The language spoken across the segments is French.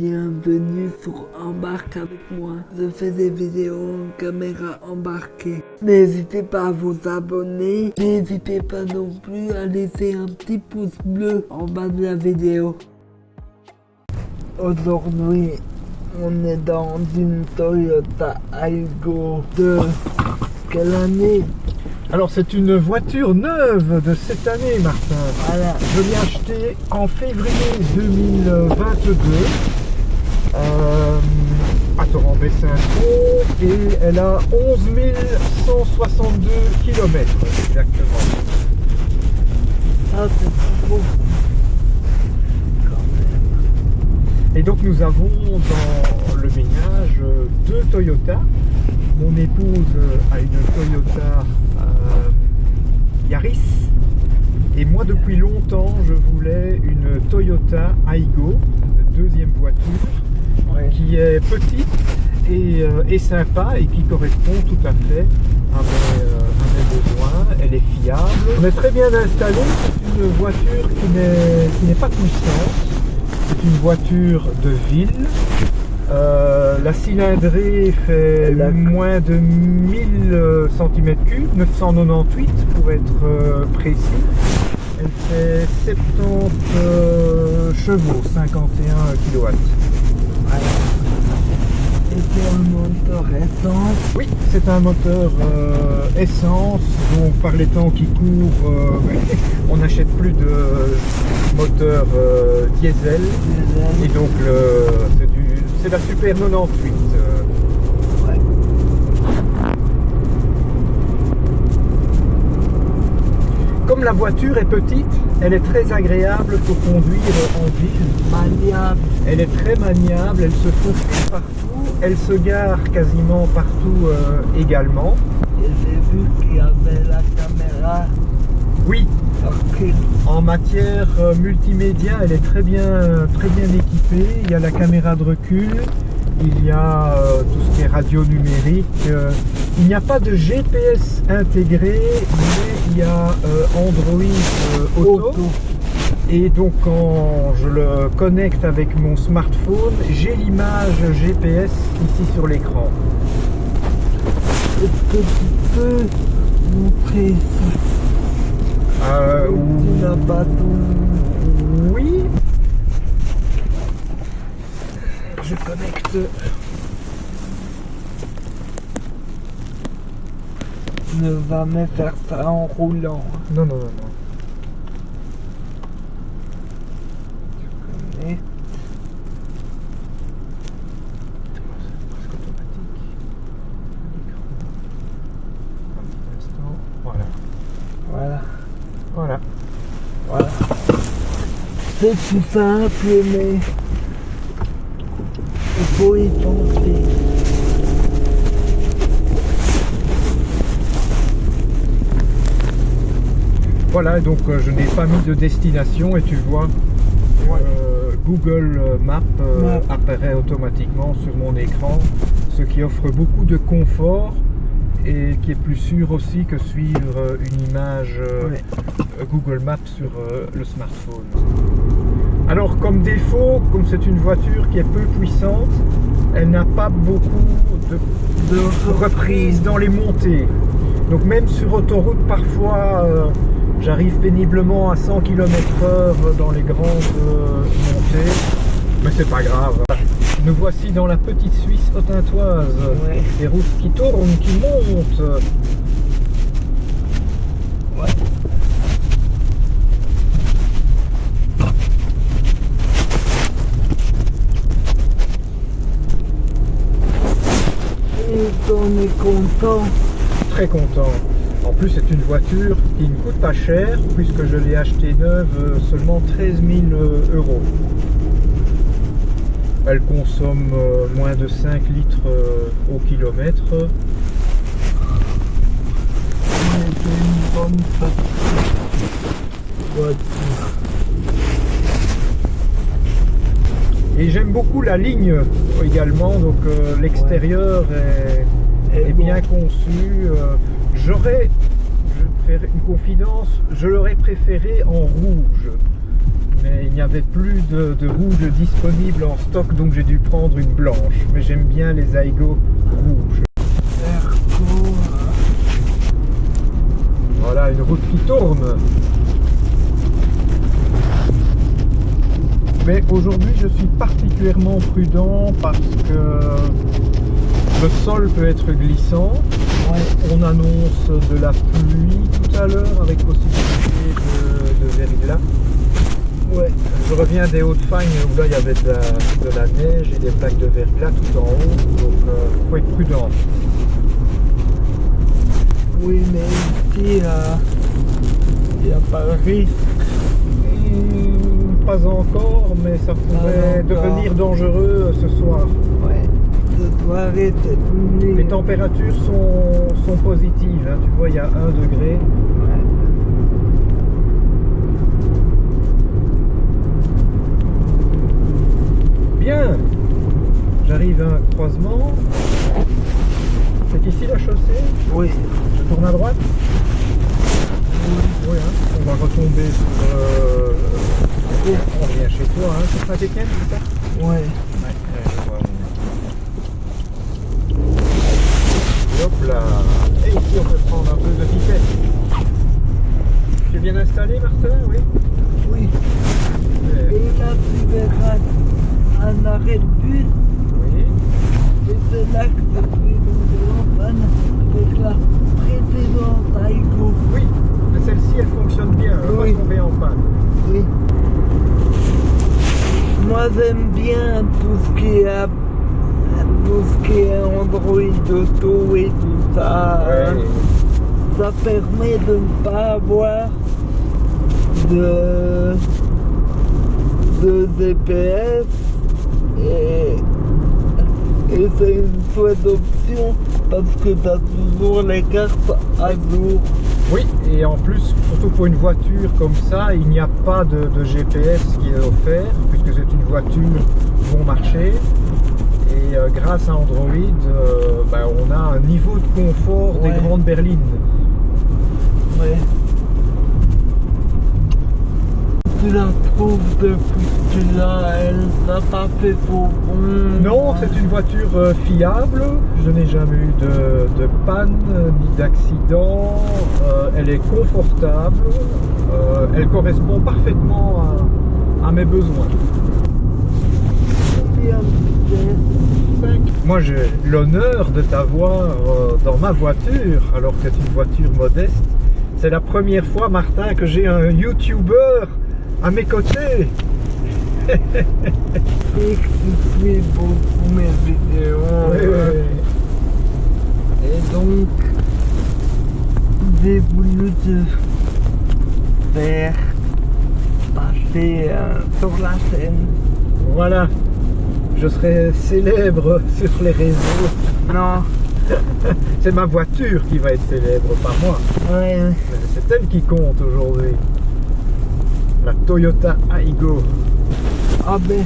Bienvenue sur Embarque avec moi. Je fais des vidéos en caméra embarquée. N'hésitez pas à vous abonner. N'hésitez pas non plus à laisser un petit pouce bleu en bas de la vidéo. Aujourd'hui, on est dans une Toyota Aygo de quelle année? Alors c'est une voiture neuve de cette année Martin. Voilà. Je l'ai achetée en février 2022 euh, à Torrent-Bessinton et elle a 11 162 km exactement. Ah, c'est même. Et donc nous avons dans le ménage deux Toyota. Mon épouse a une Toyota euh, Yaris et moi depuis longtemps je voulais une Toyota Aygo, deuxième voiture, Ouais. qui est petite et, euh, et sympa et qui correspond tout à fait à mes, euh, à mes besoins. Elle est fiable. On est très bien installé. C'est une voiture qui n'est pas puissante. C'est une voiture de ville. Euh, la cylindrée fait La- moins de 1000 cm3, 998 pour être précis. Elle fait 70 euh, chevaux, 51 kW. C'est un moteur essence. Oui, c'est un moteur euh, essence, donc par les temps qui courent, euh, on n'achète plus de moteur euh, diesel. Et donc c'est la Super 98. euh. Ouais. Comme la voiture est petite, elle est très agréable pour conduire en ville. Maniable. Elle est très maniable, elle se faufile partout, elle se gare quasiment partout euh, également. Et j'ai vu qu'il y avait la caméra Oui. En matière euh, multimédia, elle est très bien, très bien équipée. Il y a la caméra de recul, il y a euh, tout ce qui est radio numérique. il n'y a pas de GPS intégré, mais il y a Android Auto. Auto. Et donc quand je le connecte avec mon smartphone, j'ai l'image GPS ici sur l'écran. Est-ce que tu peux montrer ça? Euh, Tu n'as pas tout. oui. Je connecte Ne va me faire ça en roulant. Non, non, non, non. Mais presque automatique. L'écran. Un petit instant. Voilà. voilà, Voilà. voilà. C'est tout simple, mais il faut y penser. Voilà, donc euh, je n'ai pas mis de destination et tu vois, euh, Google Maps euh, Ouais. apparaît automatiquement sur mon écran, ce qui offre beaucoup de confort et qui est plus sûr aussi que suivre euh, une image euh, Ouais. euh, Google Maps sur le smartphone. Alors comme défaut, comme c'est une voiture qui est peu puissante, elle n'a pas beaucoup de, de reprises dans les montées. Donc même sur autoroute parfois euh, j'arrive péniblement à 100 km/h dans les grandes euh, montées, mais c'est pas grave. Nous voici dans la petite Suisse autintoise, Ouais. des routes qui tournent, qui montent. Ouais. Et on est content. très content. En plus, c'est une voiture qui ne coûte pas cher puisque je l'ai achetée neuve euh, seulement 13 000 euros. Elle consomme euh, moins de 5 litres euh, au kilomètre. Et j'aime beaucoup la ligne également, donc euh, l'extérieur est, bien conçu. J'aurais, une confidence, je l'aurais préféré en rouge. Mais il n'y avait plus de, de rouge disponible en stock, donc j'ai dû prendre une blanche. Mais j'aime bien les Aigo rouges. Euh, Voilà, une route qui tourne. Mais aujourd'hui, je suis particulièrement prudent parce que le sol peut être glissant. ouais, On annonce de la pluie tout à l'heure avec possibilité de, de verglas. ouais. Je reviens des Hauts-de-Fagne où là il y avait de la, de la neige et des plaques de verglas tout en haut, donc il faut être prudent. Oui, mais ici, euh, il n'y a pas de risque. Hmm, Pas encore, mais ça pourrait Pas encore. devenir dangereux ce soir. Ouais. Soirée. Les températures sont, sont positives, hein. tu vois il y a 1 degré. Ouais. Bien J'arrive à un croisement. C'est ici la chaussée Oui. Je tourne à droite Oui, hein. on va retomber sur... euh, On revient chez toi, hein. c'est Saint-Étienne, c'est ça Ouais. Ouais, je vois. Et hop là Et ici on peut prendre un peu de vitesse. Tu es bien installé Martin Oui Oui. Et là, tu verras un arrêt de bus. Avec la précédente. Oui, mais celle-ci elle fonctionne bien, elle va Oui. tomber en panne. Oui. Moi j'aime bien tout ce qui est tout ce qui est Android Auto et tout ça. Ouais. Ça permet de ne pas avoir de de GPS et, et c'est une chouette option parce que tu as toujours les cartes à jour. Oui, et en plus, surtout pour une voiture comme ça, il n'y a pas de, de GPS qui est offert, puisque c'est une voiture bon marché. Et euh, grâce à Android, euh, ben, on a un niveau de confort Ouais. des grandes berlines. Ouais. Tu la trouves depuis que tu l'as, elle t'a pas fait pour. Non, c'est une voiture euh, fiable, je n'ai jamais eu de, de panne ni d'accident, Euh, elle est confortable, Euh, elle correspond parfaitement à- à mes besoins. Moi, j'ai l'honneur de t'avoir dans ma voiture, alors que c'est une voiture modeste. C'est la première fois, Martin, que j'ai un YouTuber à mes côtés. Suis beaucoup mes vidéos. Et donc, j'ai voulu te faire passer euh, sur la scène? Voilà, je serai célèbre sur les réseaux. Non, C'est ma voiture qui va être célèbre, pas moi. ouais, C'est elle qui compte aujourd'hui. La Toyota Aygo. ah ben,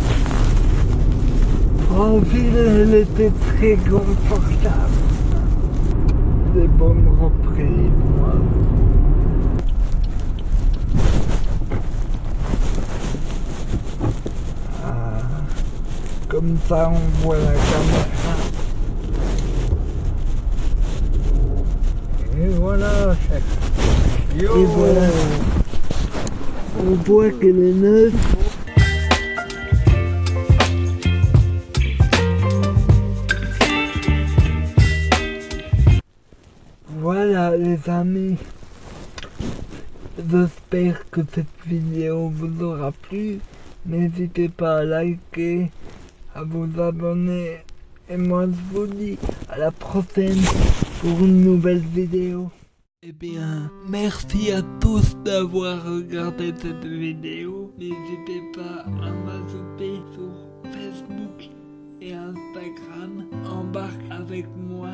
en ville, elle était très confortable. Des bonnes reprises, moi. Ah, comme ça, on voit la caméra. Et voilà, chef. Yo Et voilà. On voit qu'elle est. Voilà les amis. J'espère que cette vidéo vous aura plu. N'hésitez pas à liker, à vous abonner. Et moi je vous dis à la prochaine pour une nouvelle vidéo. Eh bien, merci à tous d'avoir regardé cette vidéo. N'hésitez pas à m'ajouter sur Facebook et Instagram. Embarque avec moi